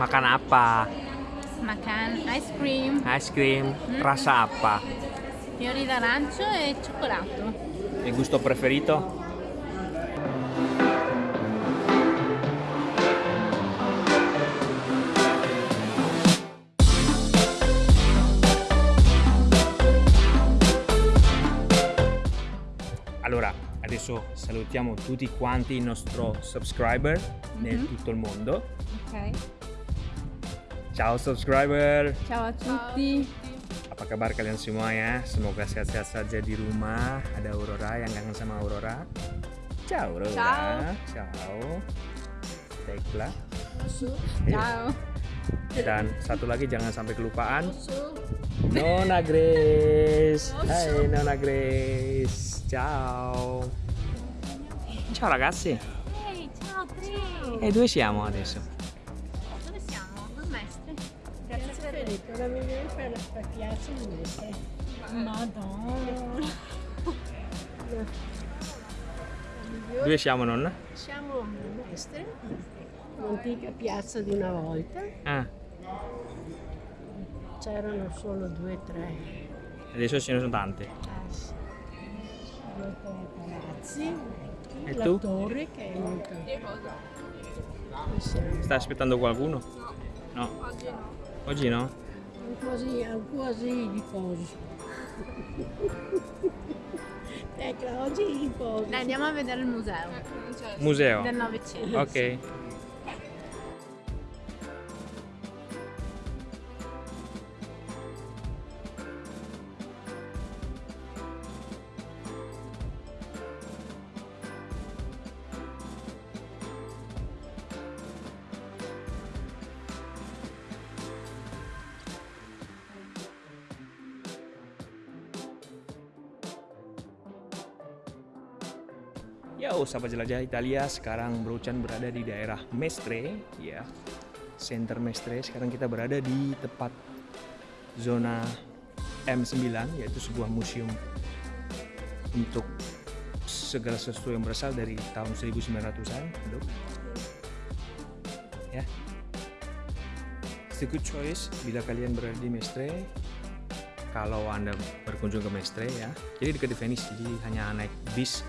Makan apa? Makan ice cream, Ice cream. Rasa apa? fiori d'arancio e cioccolato. Il gusto preferito? Allora, adesso salutiamo tutti quanti i nostri subscriber nel tutto il mondo. Ok. Ciao subscriber! Ciao a tutti. Apa kabar kalian semua ya? Semoga sehat-sehat saja di rumah. Ada Aurora yang kangen sama Aurora. Ciao Aurora. Ciao. Ciao. Baiklah. Ciao. Dan satu lagi jangan sampai kelupaan. Nona Grace. Hai Nona Grace. Ciao. Ciao ragazzi. Ehi, ciao Tri. E dove siamo adesso? Piazza Federico, la migliore per la di Mestre. Madonna. Dove siamo nonna? Siamo a Mestre, un'antica piazza di una volta. Ah, C'erano solo due o tre, adesso ce ne sono tante. ah, sì, due o tre palazzi. E la tu? torre che è molto... Stai aspettando qualcuno? No. Oggi no? Così, quasi riposo. Ecco, oggi riposo. Dai, andiamo a vedere il museo Museo. del Novecento. Ok. Yo, sahabat jelajah Italia, sekarang Brocan berada di daerah Mestre, ya, center Mestre. Sekarang kita berada di tepat zona M9, yaitu sebuah museum untuk segala sesuatu yang berasal dari tahun 1900-an. Look. Ya. Good choice bila kalian berada di Mestre. Kalau anda berkunjung ke Mestre ya, jadi dekat di Venice, jadi hanya naik bis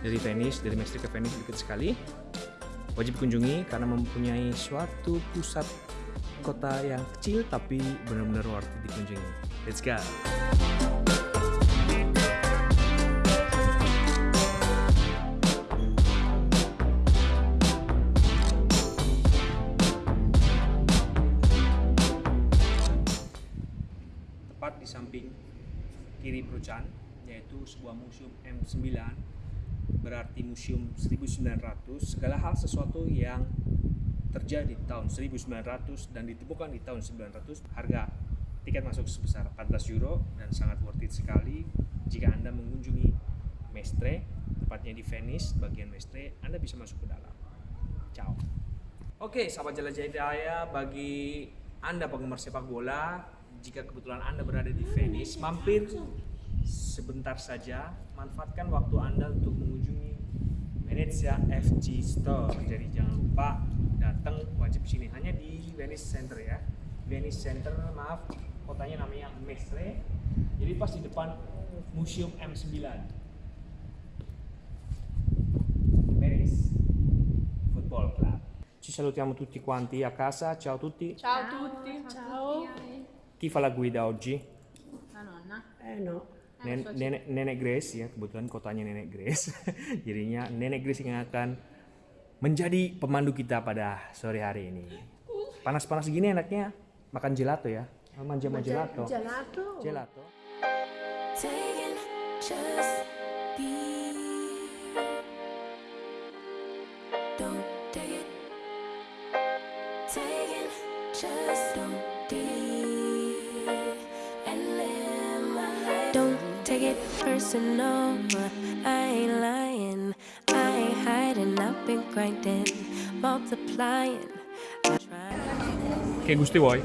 dari Venice, dari Mestre ke Venice dekat sekali. Wajib kunjungi karena mempunyai suatu pusat kota yang kecil tapi benar-benar worth it dikunjungi. Let's go. Tepat di samping kiri Brucan, yaitu sebuah museum M9 berarti museum 1900 segala hal sesuatu yang terjadi di tahun 1900 dan ditemukan di tahun 900 harga tiket masuk sebesar 14 euro dan sangat worth it sekali. Jika anda mengunjungi Mestre tepatnya di Venice bagian Mestre anda bisa masuk ke dalam. Ciao. Oke sahabat jelajah hidayah bagi anda penggemar sepak bola jika kebetulan anda berada di Venice mampir sebentar saja manfaatkan waktu Anda untuk mengunjungi Venezia FC Store. Jadi jangan lupa datang wajib sini hanya di Venice Center ya. Venice Center, maaf, kotanya namanya Mestre. Jadi pas di depan Museum M9. Venice Football Club. Ci salutiamo tutti quanti a casa. Ciao a tutti. Ciao a tutti. Ciao. Chi fa la guida oggi? La nonna. Eh no, Nen- nenek, nenek Grace ya kebetulan kotanya nenek Grace. Jadinya nenek Grace yang akan menjadi pemandu kita pada sore hari ini. Panas-panas gini enaknya makan gelato ya. Manja sama gelato. gelato. gelato. Taking just be. Take it personal. I ain't lying. I ain't hiding. I've been grinding, multiplying. Che gusti vuoi?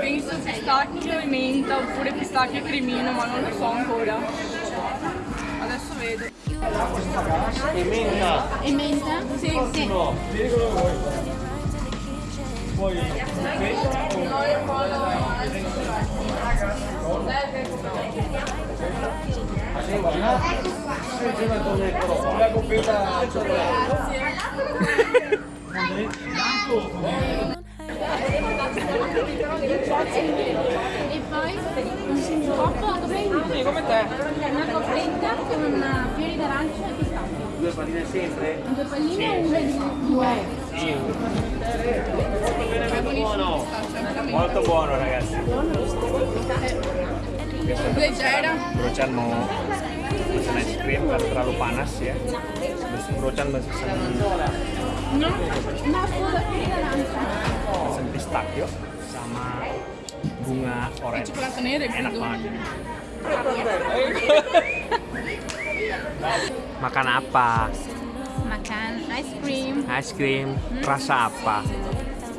Penso pistacchio e menta oppure pistacchio e cremino, ma non lo so ancora. Adesso vedo. E menta? Sì, sì. E poi un coppo Sì, come te. una coppetta con fiori d'arancio e pistacchio. Due palline sempre? Due palline o una di due? Molto buono ragazzi. Brocan mau pesan es krim karena terlalu panas ya. Terus Brocan pesan pesan pistachio sama bunga orange. Enak banget. Makan apa? Makan ice cream, Ice cream. Rasa apa?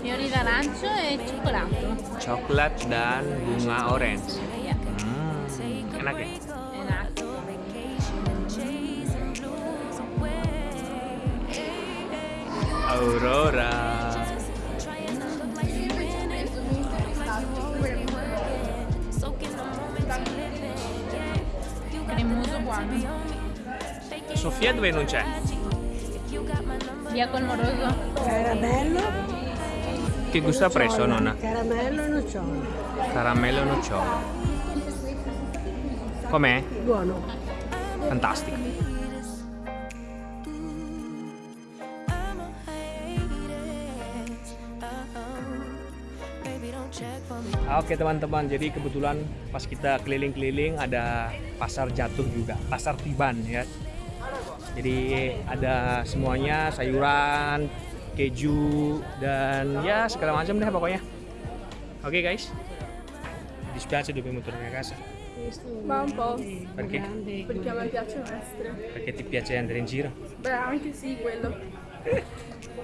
fiori d'arancio e cioccolato. Coklat dan bunga orange. Iya, Hmm, enak ya? enak. Aurora. Cremoso buono. Sofia dove non c'è? Via col moroso. Caramello, Che gusto ha preso nonna? caramello e nocciole. Caramello e nocciole. Com'è? Buono. Fantastico. Oke teman-teman, jadi kebetulan pas kita keliling-keliling ada pasar jatuh juga, pasar tiban ya. Jadi ada semuanya sayuran, keju dan ya segala macam deh pokoknya. Oke guys, dispiace dobbiamo tornare a casa Ma un po'. perché. Perché a me piacciono essere. perché ti piace andare in giro. Beh, anche sì, quello.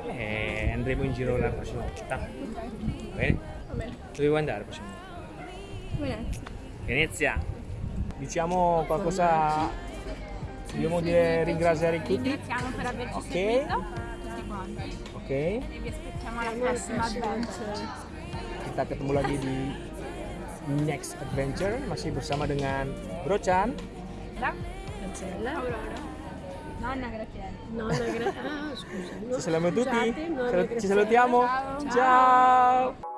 Eh, andremo in giro la prossima volta. Bene? Va bene. Dove vuoi andare la prossima volta? Venezia. Venezia. Diciamo qualcosa. Dobbiamo dire ringraziare tutti. Ringraziamo per averci Ok. seguito. Tutti quanti. Oke, E vi aspettiamo alla prossima adventure. kita ketemu lagi di next adventure masih bersama dengan Brochan. Cancella. Nonna Graziella. Nonna gra- Ah, scusa. Ci salutiamo tutti. Scusate, nonna Ci Graziella. salutiamo. Ciao.